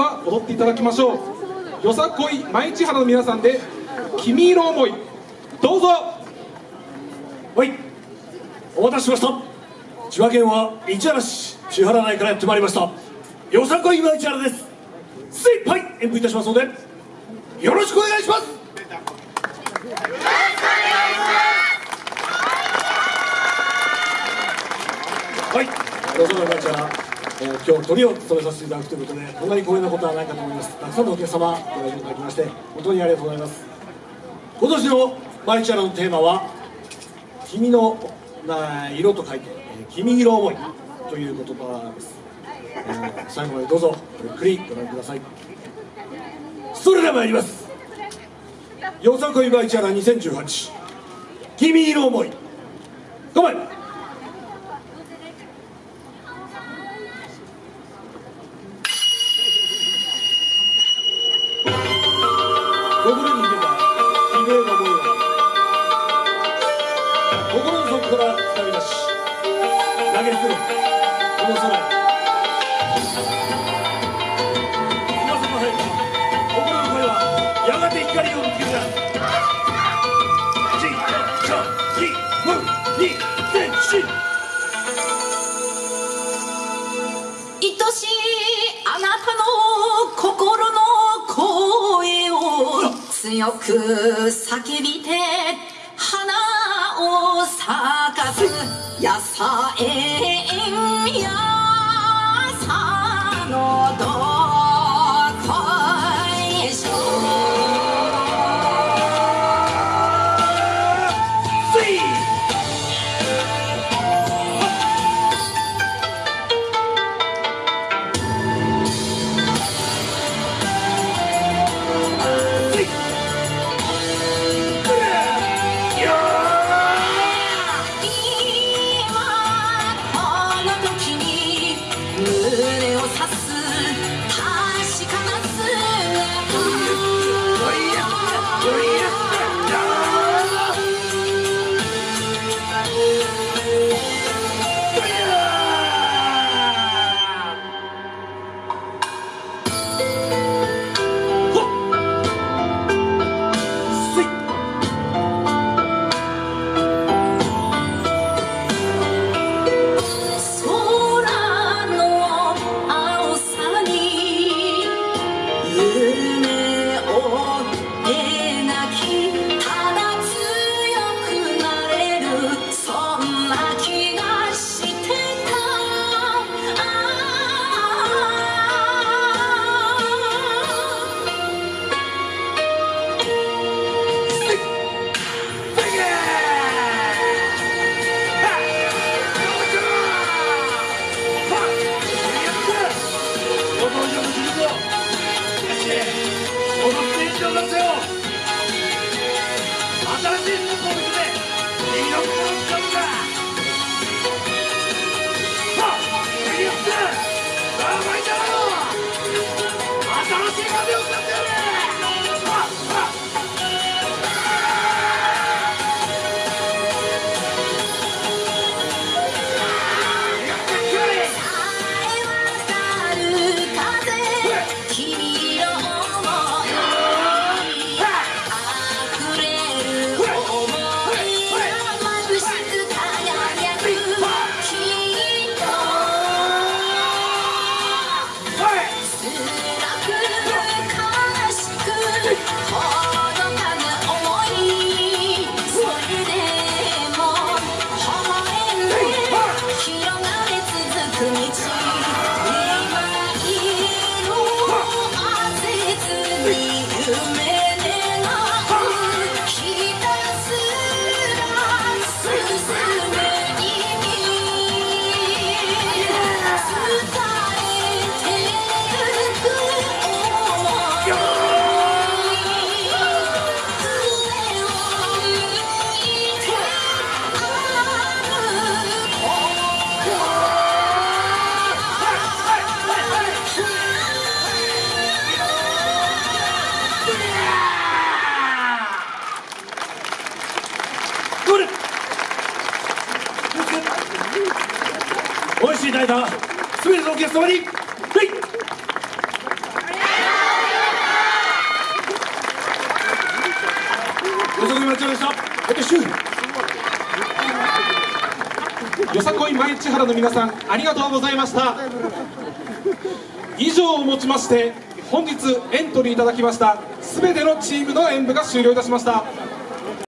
は踊っていただきましょう。よさこい舞市原の皆さんで「君色思い」どうぞ。はい。お待たせしました。千葉県は市原市千原内からやってまいりました。よさこい舞市原です。精一杯演舞いたしますのでよろしくお願いします。はい、よその会社、えー、今日トリを務めさせていただくということで、こんなに光栄なことはないかと思います。たくさんのお客様、ご来場いただきまして、本当にありがとうございます。今年のマイチャラのテーマは、君のな色と書いて、えー、君色思いという言葉です。えー、最後までどうぞ、ゆっくりご覧ください。それでは参ります。よさこいバイチャラ2018、君色思い。ごめんいあなたの心の声を強く叫びてかす野菜園やさのど空新しい風を使ってこれ。おいしい代打すべてのお客様に。ご足待ちました。私よさこい毎日原の皆さんありがとうございました。以上をもちまして本日エントリーいただきました全てのチームの演舞が終了いたしました。